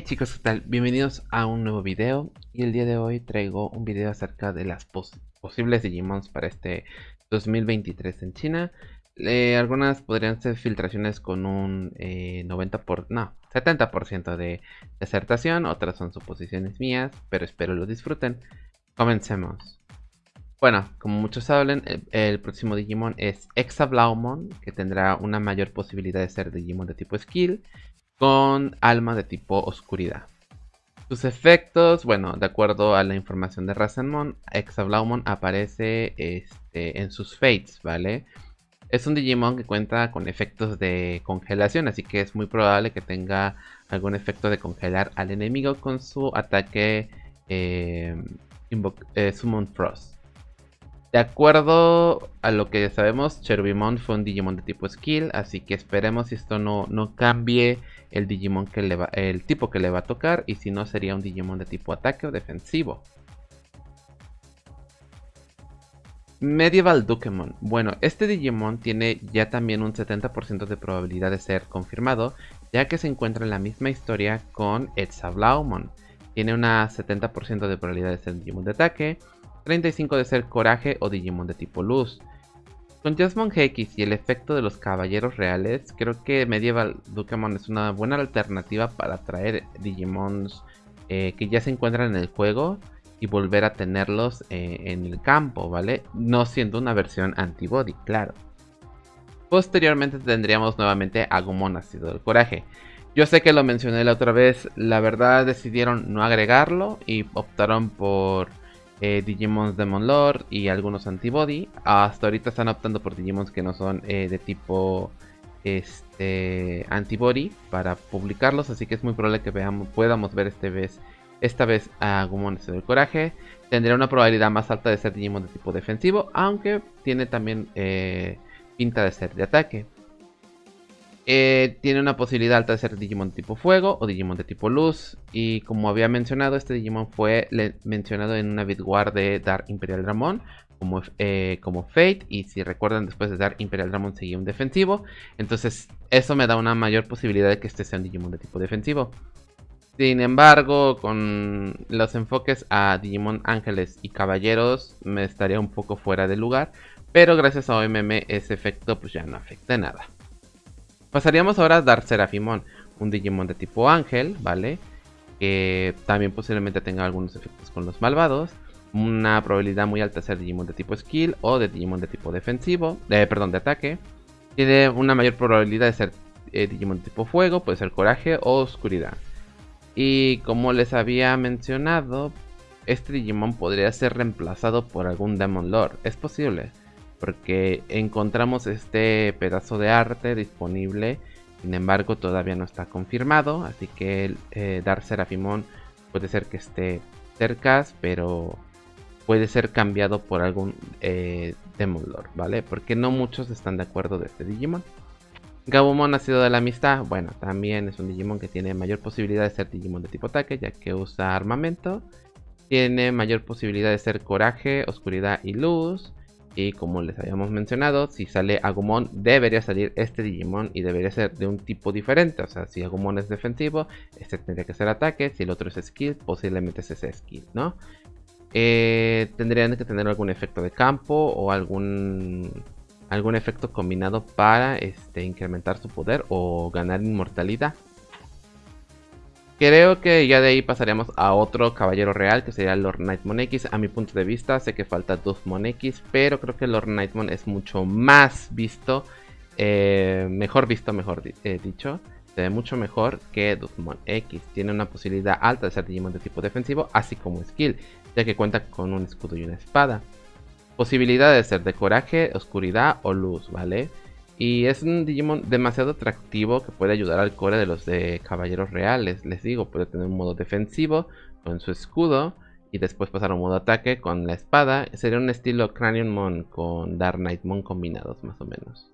chicos, ¿qué tal? Bienvenidos a un nuevo video y el día de hoy traigo un video acerca de las posibles Digimons para este 2023 en China. Algunas podrían ser filtraciones con un 90 eh, por, no, 70% de acertación, otras son suposiciones mías, pero espero lo disfruten. Comencemos. Bueno, como muchos saben, el, el próximo Digimon es Exablaumon, que tendrá una mayor posibilidad de ser Digimon de tipo Skill con alma de tipo oscuridad. Sus efectos, bueno, de acuerdo a la información de Rasenmon, Exablaumon aparece este, en sus fates, ¿vale? Es un Digimon que cuenta con efectos de congelación, así que es muy probable que tenga algún efecto de congelar al enemigo con su ataque eh, eh, Summon Frost. De acuerdo a lo que sabemos, Cherubimon fue un Digimon de tipo Skill, así que esperemos si esto no, no cambie el Digimon que el tipo que le va a tocar y si no sería un Digimon de tipo ataque o defensivo. Medieval Dukemon. Bueno, este Digimon tiene ya también un 70% de probabilidad de ser confirmado, ya que se encuentra en la misma historia con Etzablaumon. Tiene una 70% de probabilidad de ser Digimon de ataque, 35 de ser Coraje o Digimon de tipo Luz. Con Jasmine X y el efecto de los caballeros reales, creo que Medieval Dukemon es una buena alternativa para traer Digimons eh, que ya se encuentran en el juego y volver a tenerlos eh, en el campo, ¿vale? No siendo una versión antibody, claro. Posteriormente tendríamos nuevamente a Gumon Nacido del Coraje. Yo sé que lo mencioné la otra vez, la verdad decidieron no agregarlo y optaron por eh, Digimons Demon Lord y algunos Antibody. Hasta ahorita están optando por Digimons que no son eh, de tipo este Antibody para publicarlos. Así que es muy probable que veamos, podamos ver este vez, esta vez a Gumon del Coraje. Tendría una probabilidad más alta de ser Digimon de tipo defensivo, aunque tiene también eh, pinta de ser de ataque. Eh, tiene una posibilidad alta de ser Digimon tipo fuego o Digimon de tipo luz. Y como había mencionado, este Digimon fue mencionado en una Bitwar de Dark Imperial Dramon como, eh, como Fate. Y si recuerdan, después de Dark Imperial Dramon seguía un defensivo. Entonces eso me da una mayor posibilidad de que este sea un Digimon de tipo defensivo. Sin embargo, con los enfoques a Digimon Ángeles y Caballeros me estaría un poco fuera de lugar. Pero gracias a OMM ese efecto pues ya no afecta nada. Pasaríamos ahora a Dark Serafimon, un Digimon de tipo ángel, ¿vale? Que también posiblemente tenga algunos efectos con los malvados. Una probabilidad muy alta de ser Digimon de tipo skill o de Digimon de tipo defensivo, eh, perdón, de ataque. Tiene una mayor probabilidad de ser eh, Digimon de tipo fuego, puede ser coraje o oscuridad. Y como les había mencionado, este Digimon podría ser reemplazado por algún Demon Lord. Es posible porque encontramos este pedazo de arte disponible, sin embargo todavía no está confirmado, así que eh, Dark Serafimon puede ser que esté cerca, pero puede ser cambiado por algún eh, Demon Lord, ¿vale? Porque no muchos están de acuerdo de este Digimon. Gabumon ha sido de la amistad, bueno, también es un Digimon que tiene mayor posibilidad de ser Digimon de tipo ataque, ya que usa armamento. Tiene mayor posibilidad de ser coraje, oscuridad y luz. Y como les habíamos mencionado, si sale Agumon, debería salir este Digimon y debería ser de un tipo diferente. O sea, si Agumon es defensivo, este tendría que ser ataque. Si el otro es skill, posiblemente ese sea skill, ¿no? Eh, tendrían que tener algún efecto de campo o algún, algún efecto combinado para este, incrementar su poder o ganar inmortalidad. Creo que ya de ahí pasaríamos a otro caballero real que sería Lord Nightmon X. A mi punto de vista sé que falta Duthmon X, pero creo que Lord Nightmon es mucho más visto, eh, mejor visto, mejor eh, dicho. Se ve mucho mejor que Duthmon X. Tiene una posibilidad alta de ser Digimon de tipo defensivo, así como skill, ya que cuenta con un escudo y una espada. Posibilidad de ser de coraje, oscuridad o luz, ¿vale? Y es un Digimon demasiado atractivo que puede ayudar al core de los de caballeros reales. Les digo, puede tener un modo defensivo con su escudo y después pasar a un modo ataque con la espada. Sería un estilo Craniumon con Dark Knightmon combinados más o menos.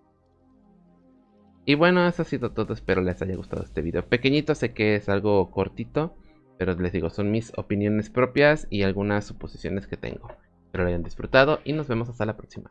Y bueno, eso ha sido todo. Espero les haya gustado este video. Pequeñito, sé que es algo cortito. Pero les digo, son mis opiniones propias y algunas suposiciones que tengo. Espero lo hayan disfrutado y nos vemos hasta la próxima.